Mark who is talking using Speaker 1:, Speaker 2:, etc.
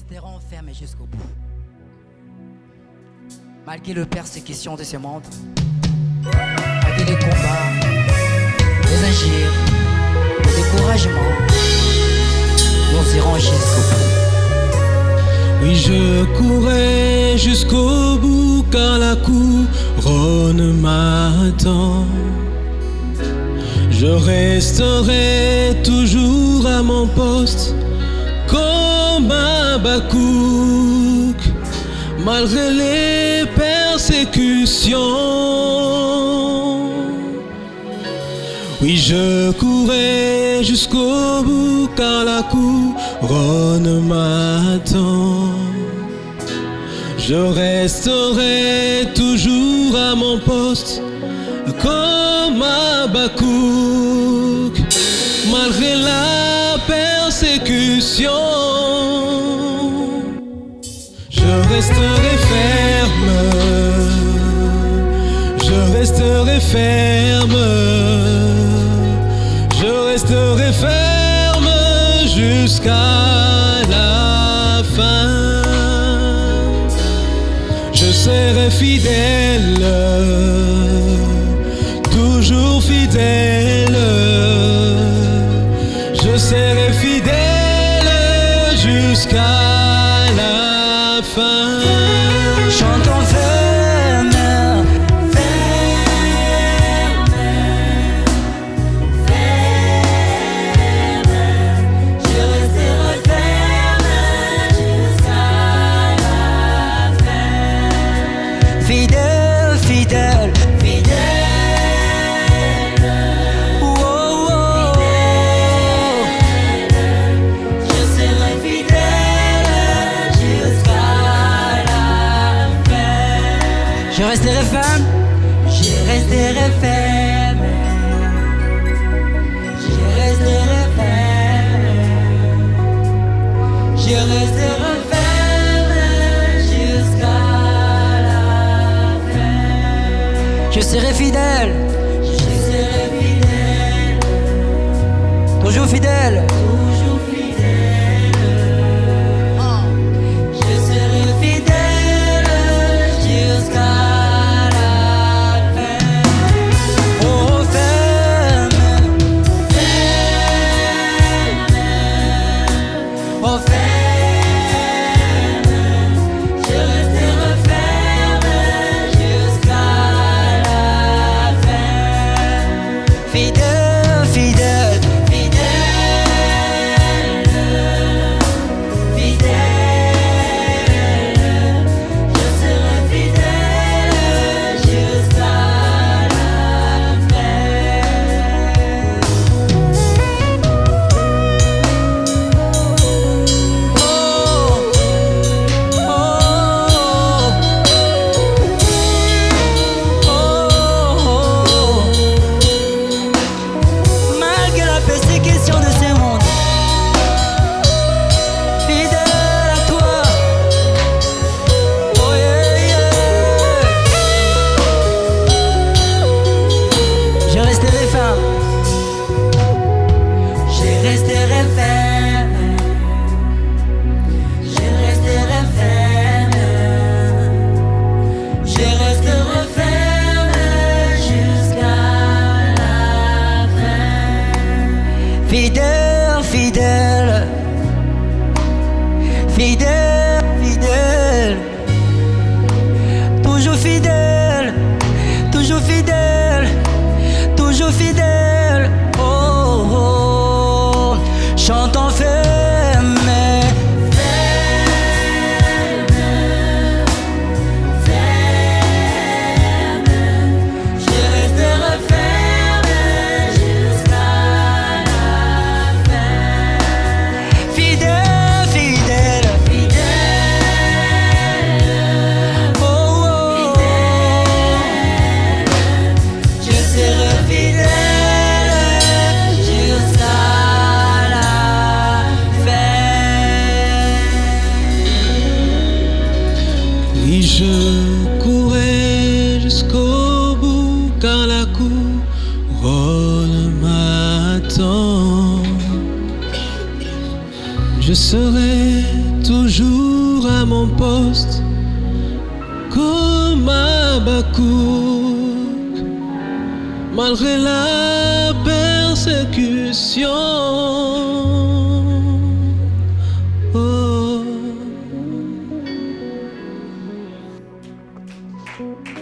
Speaker 1: resterons fermés jusqu'au bout. Malgré le persécution de ce monde, malgré les combats, les injures, le découragement, nous irons jusqu'au bout.
Speaker 2: Oui, je courais jusqu'au bout car la couronne m'attend. Je resterai toujours à mon poste comme malgré les persécutions. Oui, je courais jusqu'au bout car la couronne m'attend. Je resterai toujours à mon poste comme un Bakouk, malgré la persécution. Ferme, je resterai ferme jusqu'à la fin. Je serai fidèle, toujours fidèle. Je serai fidèle jusqu'à la fin.
Speaker 1: Fidèle, fidèle,
Speaker 3: Fidèle,
Speaker 1: oh, oh, oh.
Speaker 3: je serai fidèle jusqu'à la fin.
Speaker 1: Je resterai ferme,
Speaker 3: Je resterai ferme. Je
Speaker 1: serai fidèle,
Speaker 3: Je serai fidèle,
Speaker 1: toujours fidèle.
Speaker 3: Fidèle, fidèle,
Speaker 1: fidèle,
Speaker 3: Et je
Speaker 1: courais jusqu'au bout car la couronne m'attend. Je
Speaker 2: serai toujours à mon poste comme à Bakouk, malgré la persécution. Oh.